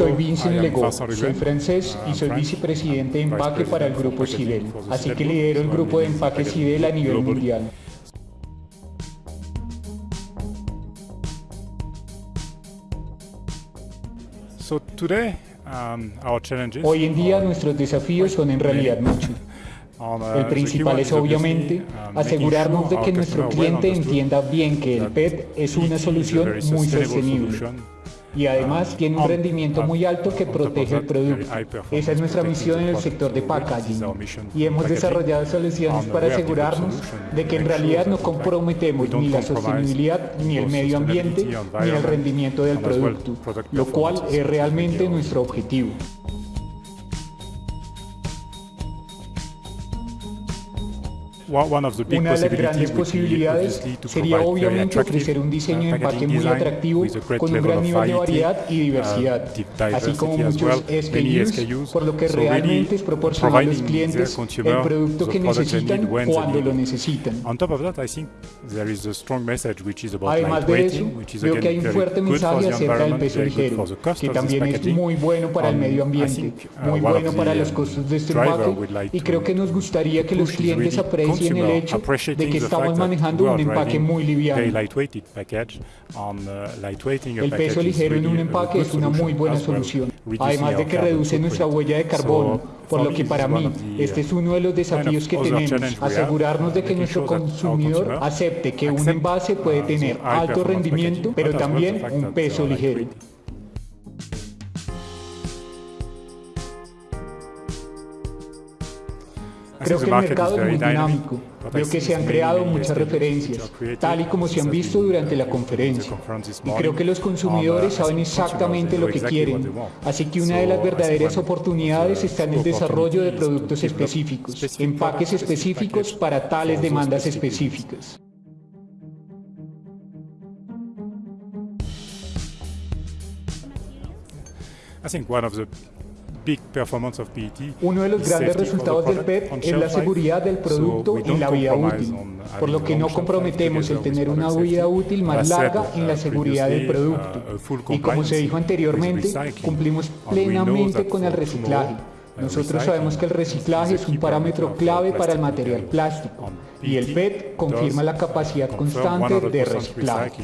Vincent Legault, soy francés y soy vicepresidente de empaque para el grupo CIDEL, así que lidero el grupo de empaque CIDEL a nivel mundial. Um, Hoy en día nuestros desafíos son en realidad muchos. El principal es obviamente um, asegurarnos de que nuestro cliente entienda bien que el PET es una solución muy sostenible y además tiene un rendimiento muy alto que protege el producto. Esa es nuestra misión en el sector de packaging. y hemos desarrollado soluciones para asegurarnos de que en realidad no comprometemos ni la sostenibilidad, ni el medio ambiente, ni el rendimiento del producto, lo cual es realmente nuestro objetivo. Una de las grandes posibilidades sería obviamente ofrecer un diseño de empaque muy atractivo con un gran nivel de variedad y diversidad, así como muchos SKUs, por lo que realmente es proporcionar a los clientes el producto que necesitan cuando lo necesitan. Además de eso, creo que hay un fuerte mensaje acerca del peso ligero, que también es muy bueno para el medio ambiente, muy bueno para los costos de este empaque, y creo que nos gustaría que los clientes aprecien en el hecho de que estamos manejando un empaque muy liviano. Uh, el peso ligero en un empaque es una muy buena solución, además de que reduce nuestra huella de carbono, por lo que para mí este es uno de los desafíos que tenemos, asegurarnos de que nuestro consumidor acepte que un envase puede uh, tener alto rendimiento, pero también un peso ligero. Creo que el mercado es muy dinámico. Veo que se han creado muchas referencias, tal y como se han visto durante la conferencia. Y creo que los consumidores saben exactamente lo que quieren. Así que una de las verdaderas oportunidades está en el desarrollo de productos específicos, empaques específicos para tales demandas específicas. I think one of the uno de los grandes resultados del PET es la seguridad del producto y la vida útil, por lo que no comprometemos el tener una vida útil más larga en la seguridad del producto. Y como se dijo anteriormente, cumplimos plenamente con el reciclaje. Nosotros sabemos que el reciclaje es un parámetro clave para el material plástico. Y el PET confirma la capacidad constante de reciclaje.